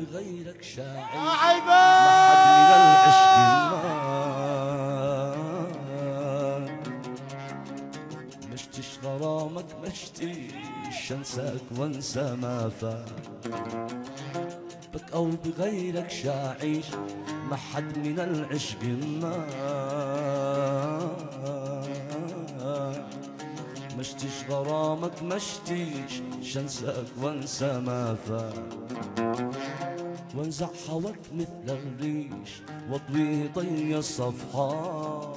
بغيرك شاعر. يا عيبة من العشق مشتش غرامك مشتيش انساك وانسى ما فات. بك أو بغيرك شاعيش ما حد من العشق النار مشتيش غرامك مشتيش. شنساك وانسى ما فات وانزع هواك مثل الريش واطوي طي الصفحات.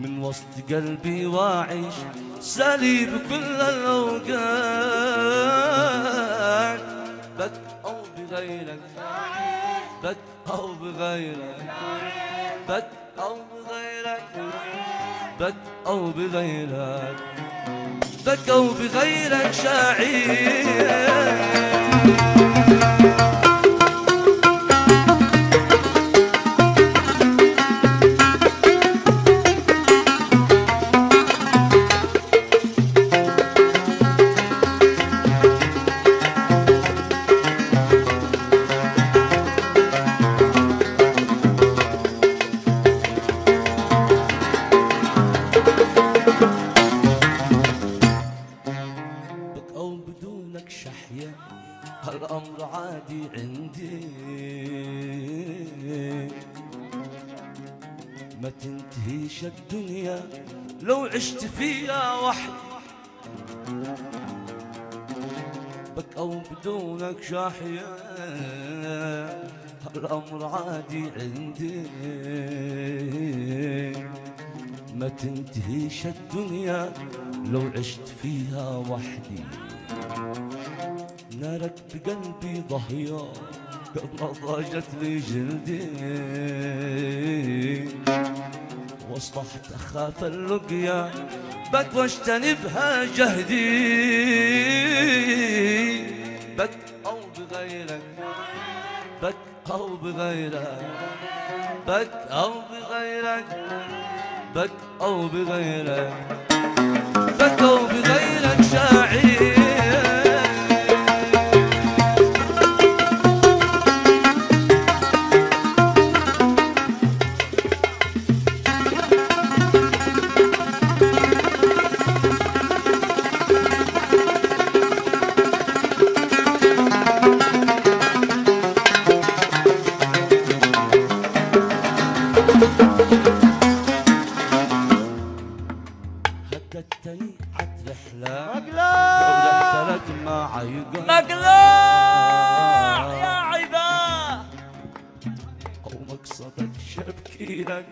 من وسط قلبي واعيش سالي بكل الأوقات. بك أو بغيرك بك أو بغيرك بك أو بغيرك. بك أو بغيرك بك أو بغيرك شاعر هالأمر عادي عندي. ما تنتهيش الدنيا لو عشت فيها وحدي. بك أو بدونك شاحية هالأمر عادي عندي. ما تنتهيش الدنيا لو عشت فيها وحدي. نارك بقلبي قد ما ضاجت لي جلدي. وأصبحت أخاف اللقيا بك واجتنبها جهدي. بك أو بغيرك بك أو بغيرك بك أو بغيرك بك أو بغيرك بك أو بغيرك شاعر. لك ما عيقا مقلوع يا عباه أو مقصدك شبكي لك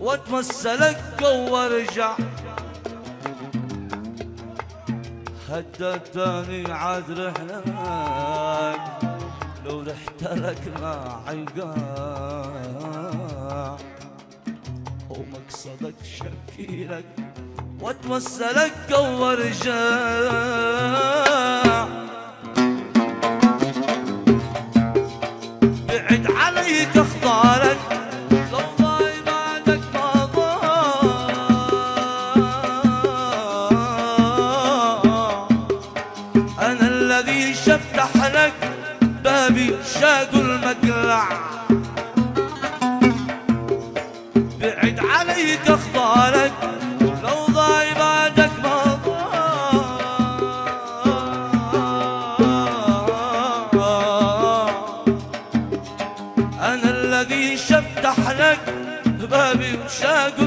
واتمثلك وارجع هددتني عاد رحلك لو رحت لك ما عيقا أو مقصدك شبكي لك. واتوسلك وارجع بعد عليك اخضارك لو ضاي بعدك ما ضاع أنا الذي شفتح لك بابي شاق المقلع بعد عليك اخضارك بابي وشاق